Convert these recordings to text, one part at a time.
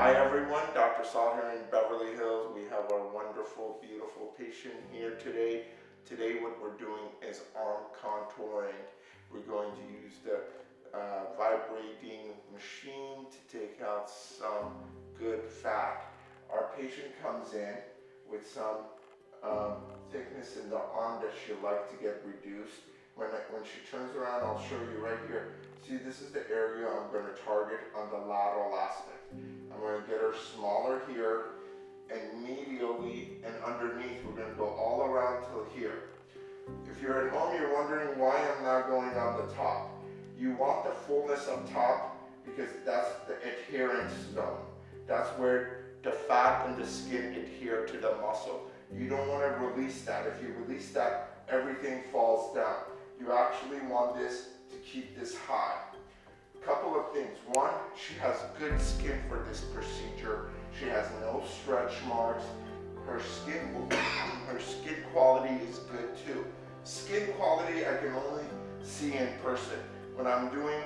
Hi everyone, Dr. Saul here in Beverly Hills. We have our wonderful, beautiful patient here today. Today what we're doing is arm contouring. We're going to use the uh, vibrating machine to take out some good fat. Our patient comes in with some um, thickness in the arm that she'd like to get reduced. When, when she turns around, I'll show you right here. See, this is the area I'm going to target on the lateral aspect. I'm going to get her smaller here, and medially and underneath, we're going to go all around till here. If you're at home, you're wondering why I'm not going on the top. You want the fullness up top because that's the adherence zone. That's where the fat and the skin adhere to the muscle. You don't want to release that. If you release that, everything falls down. You actually want this to keep this high. Things. One, she has good skin for this procedure. She has no stretch marks. Her skin, her skin quality is good too. Skin quality I can only see in person. When I'm doing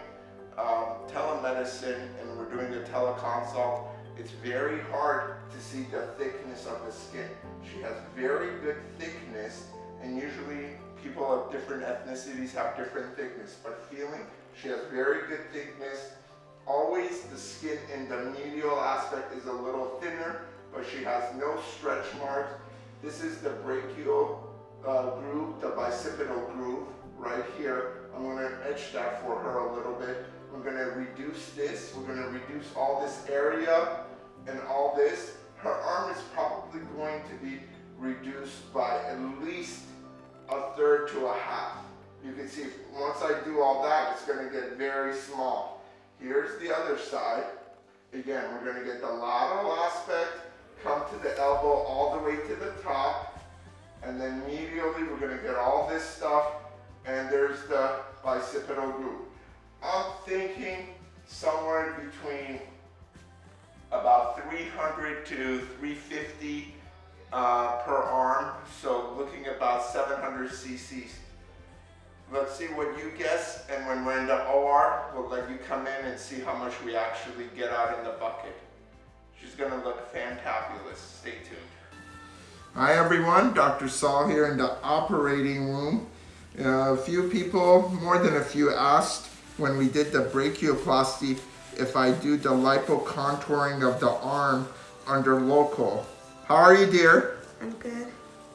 um, telemedicine and we're doing a teleconsult, it's very hard to see the thickness of the skin. She has very good thickness and usually people of different ethnicities have different thickness, but feeling she has very good thickness. Always the skin in the medial aspect is a little thinner, but she has no stretch marks. This is the brachial uh, groove, the bicipital groove right here. I'm going to etch that for her a little bit. We're going to reduce this. We're going to reduce all this area and all this. Her arm is probably going to be reduced by at least a third to a half. You can see once I do all that, it's going to get very small. Here's the other side. Again, we're going to get the lateral aspect, come to the elbow all the way to the top, and then medially we're going to get all this stuff, and there's the bicipital groove. I'm thinking somewhere between about 300 to 350 uh, per arm, so looking about 700 cc's. Let's see what you guess, and when we're in the OR, we'll let you come in and see how much we actually get out in the bucket. She's gonna look fantabulous. Stay tuned. Hi everyone, Dr. Saul here in the operating room. Uh, a few people, more than a few, asked when we did the brachioplasty if I do the lipo contouring of the arm under local. How are you, dear? I'm good.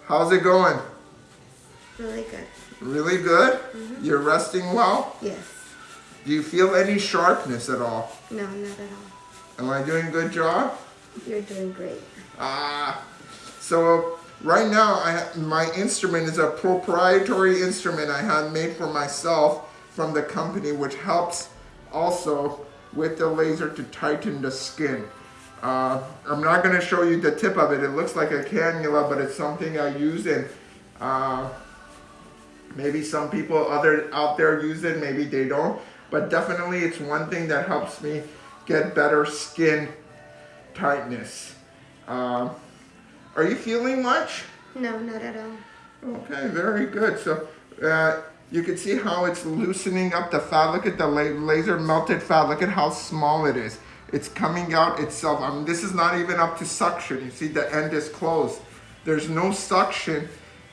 How's it going? Really good. Really good? Mm -hmm. You're resting well? Yes. Do you feel any sharpness at all? No, not at all. Am I doing a good job? You're doing great. Ah, so right now I my instrument is a proprietary instrument I had made for myself from the company which helps also with the laser to tighten the skin. Uh, I'm not going to show you the tip of it. It looks like a cannula, but it's something I use and uh, Maybe some people other out there use it, maybe they don't. But definitely it's one thing that helps me get better skin tightness. Um, are you feeling much? No, not at all. Okay, very good. So uh, you can see how it's loosening up the fat. Look at the laser melted fat. Look at how small it is. It's coming out itself. I mean, this is not even up to suction. You see the end is closed. There's no suction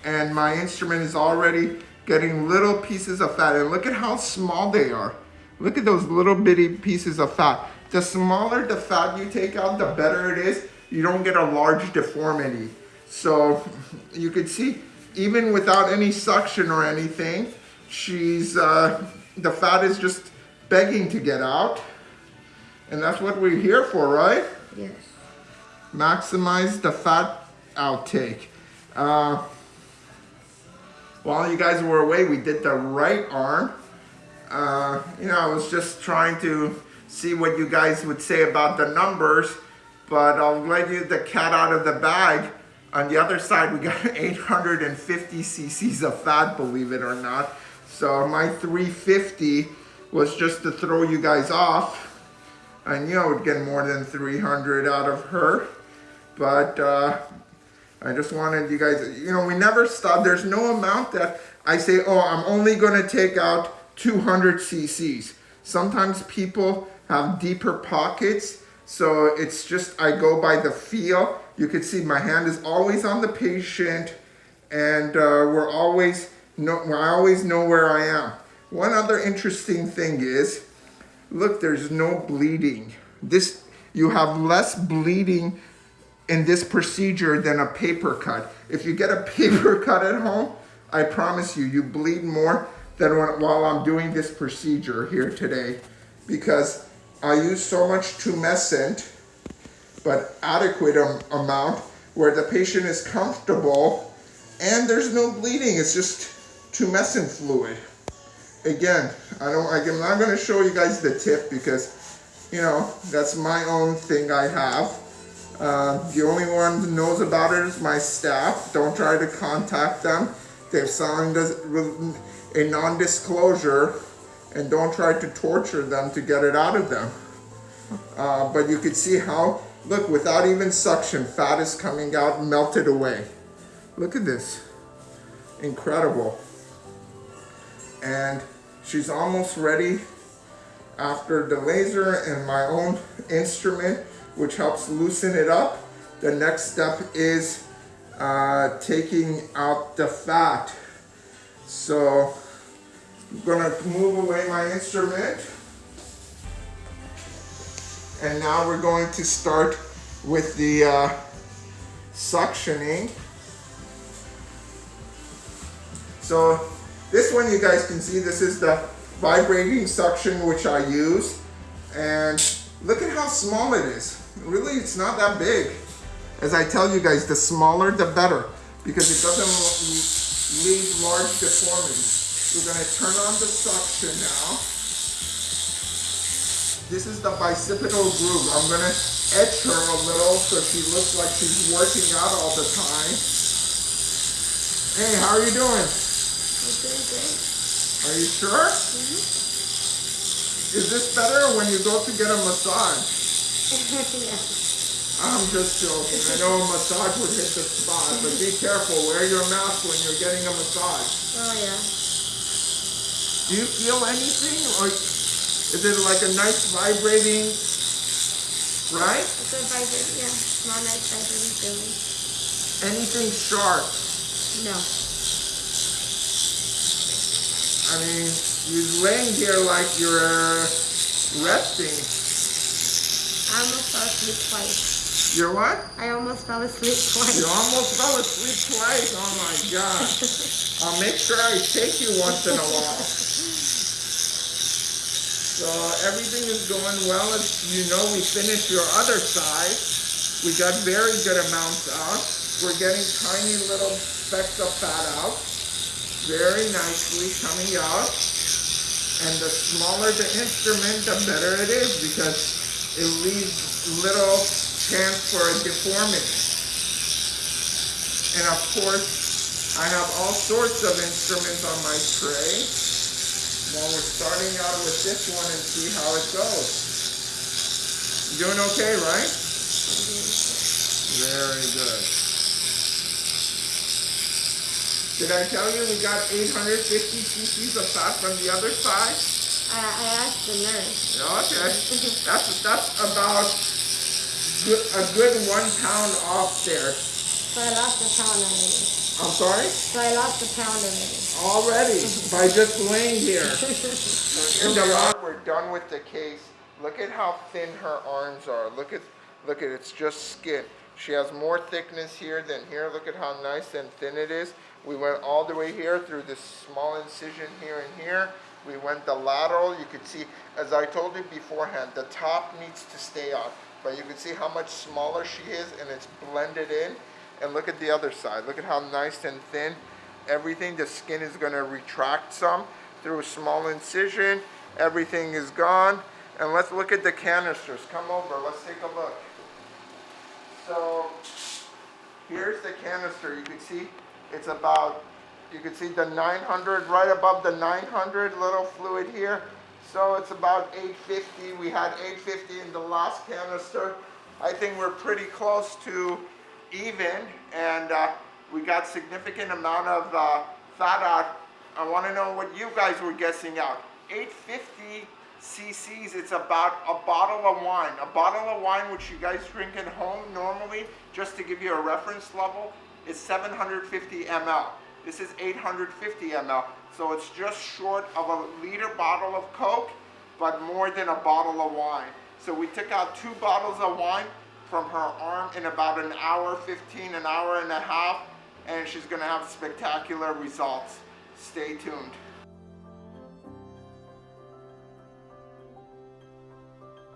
and my instrument is already getting little pieces of fat. And look at how small they are. Look at those little bitty pieces of fat. The smaller the fat you take out, the better it is. You don't get a large deformity. So you can see, even without any suction or anything, she's, uh, the fat is just begging to get out. And that's what we're here for, right? Yes. Maximize the fat outtake. Uh, while you guys were away, we did the right arm. Uh, you know, I was just trying to see what you guys would say about the numbers, but I'll let you the cat out of the bag. On the other side, we got 850 cc's of fat, believe it or not. So my 350 was just to throw you guys off. I knew I would get more than 300 out of her, but uh, I just wanted you guys, you know, we never stop. There's no amount that I say, oh, I'm only going to take out 200 cc's. Sometimes people have deeper pockets So it's just, I go by the feel. You can see my hand is always on the patient and uh, we're always, know, I always know where I am. One other interesting thing is, look, there's no bleeding. This, you have less bleeding in this procedure than a paper cut. If you get a paper cut at home, I promise you, you bleed more than when, while I'm doing this procedure here today because I use so much tumescent, but adequate am amount where the patient is comfortable and there's no bleeding. It's just tumescent fluid. Again, I don't, I'm not going to show you guys the tip because, you know, that's my own thing I have. Uh, the only one who knows about it is my staff. Don't try to contact them. They've signed a non-disclosure and don't try to torture them to get it out of them. Uh, but you can see how, look, without even suction, fat is coming out, melted away. Look at this. Incredible. And she's almost ready after the laser and my own instrument, which helps loosen it up. The next step is uh, taking out the fat. So I'm gonna move away my instrument. And now we're going to start with the uh, suctioning. So this one you guys can see, this is the vibrating suction which I use. And look at how small it is. Really, it's not that big. As I tell you guys, the smaller the better because it doesn't leave large deformities. We're going to turn on the suction now. This is the bicipital groove. I'm going to etch her a little so she looks like she's working out all the time. Hey, how are you doing? Doing great. Are you sure? Mm -hmm. Is this better when you go to get a massage? yeah. I'm just joking. I know a massage would hit the spot, but be careful. Wear your mask when you're getting a massage. Oh, yeah. Do you feel anything? Or is it like a nice vibrating, right? It's a vibrating, yeah. Small, nice vibrating feeling. Anything sharp? No. I mean, you're laying here like you're uh, resting. I almost fell asleep twice. You're what? I almost fell asleep twice. You almost fell asleep twice. Oh my god. I'll make sure I take you once in a while. So everything is going well. As you know, we finished your other side. We got very good amounts out. We're getting tiny little specks of fat out. Very nicely coming out. And the smaller the instrument, the better it is because it leaves little chance for a deformity. And of course, I have all sorts of instruments on my tray. Well, we're starting out with this one and see how it goes. You doing okay, right? Very good. Did I tell you we got 850 cc's of fat from the other side? I, I asked the nurse. Okay. that's, that's about a good one pound off there. So I lost a pound already. I'm sorry? So I lost a pound already. Already? by just laying here. In the we're done with the case. Look at how thin her arms are. Look at, look at, it's just skin. She has more thickness here than here. Look at how nice and thin it is. We went all the way here through this small incision here and here. We went the lateral. You could see, as I told you beforehand, the top needs to stay on. But you can see how much smaller she is and it's blended in. And look at the other side. Look at how nice and thin everything. The skin is going to retract some through a small incision. Everything is gone. And let's look at the canisters. Come over. Let's take a look. So here's the canister. You can see it's about, you can see the 900 right above the 900 little fluid here. So it's about 850. We had 850 in the last canister. I think we're pretty close to even and uh, we got significant amount of uh, fat out. I want to know what you guys were guessing out. 850 cc's. It's about a bottle of wine. A bottle of wine, which you guys drink at home normally, just to give you a reference level, is 750 ml. This is 850 ml. So it's just short of a liter bottle of Coke, but more than a bottle of wine. So we took out two bottles of wine from her arm in about an hour, 15, an hour and a half, and she's gonna have spectacular results. Stay tuned.